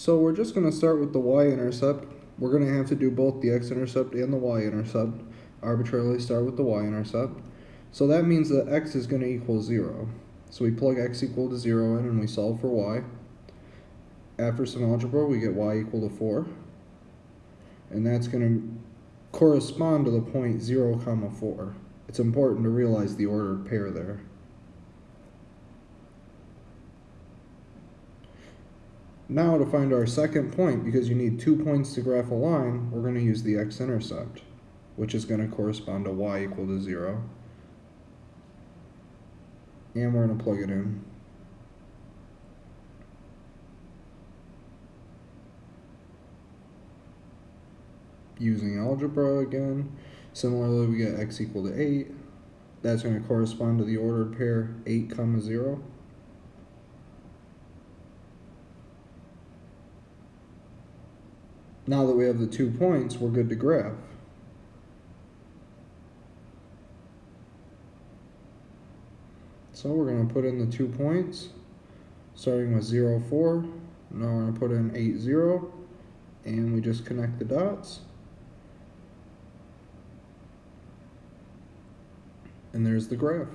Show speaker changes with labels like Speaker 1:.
Speaker 1: So we're just going to start with the y-intercept. We're going to have to do both the x-intercept and the y-intercept. Arbitrarily start with the y-intercept. So that means that x is going to equal 0. So we plug x equal to 0 in and we solve for y. After some algebra, we get y equal to 4. And that's going to correspond to the point 0, comma 4. It's important to realize the ordered pair there. Now to find our second point, because you need two points to graph a line, we're going to use the x-intercept, which is going to correspond to y equal to 0. And we're going to plug it in. Using algebra again. Similarly, we get x equal to 8. That's going to correspond to the ordered pair 8 comma 0. Now that we have the two points, we're good to graph. So we're going to put in the two points, starting with 0, 4. Now we're going to put in 8, 0, and we just connect the dots. And there's the graph.